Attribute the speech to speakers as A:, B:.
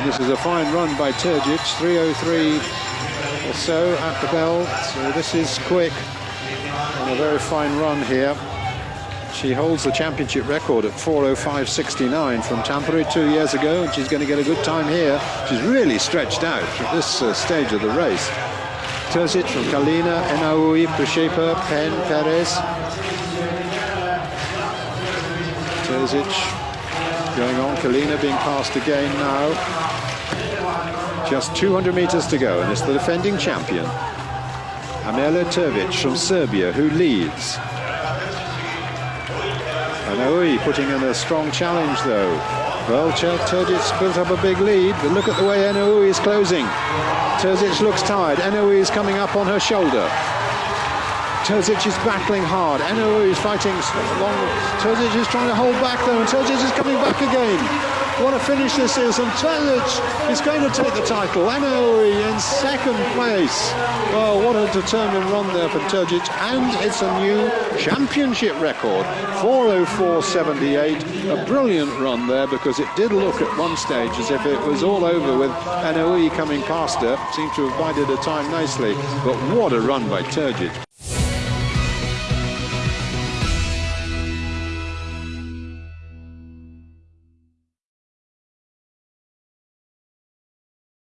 A: And this is a fine run by Terzic, 303 or so at the bell. So this is quick and a very fine run here. She holds the championship record at 405.69 from Tampere two years ago, and she's going to get a good time here. She's really stretched out at this uh, stage of the race. Terzic from Kalina, Ennaoui, Pryshchepa, Pen, Perez. Terzic going on, Kalina being passed again now. Just 200 meters to go, and it's the defending champion, Amela Terzic from Serbia, who leads. Ennaoui putting in a strong challenge though. Well, Terzic built up a big lead, but look at the way Ennaoui is closing. Terzic looks tired. Ennaoui is coming up on her shoulder. Terzic is battling hard. Ennaoui is fighting long. Terzic is trying to hold back though, and Terzic is coming back again. What a finish this is, and Terzic is going to take the title. Ennaoui in second place. Well, what a determined run there from Terzic, and it's a new championship record, 404.78. A brilliant run there because it did look at one stage as if it was all over with Ennaoui coming past her. Seemed to have bided her time nicely, but what a run by Terzic.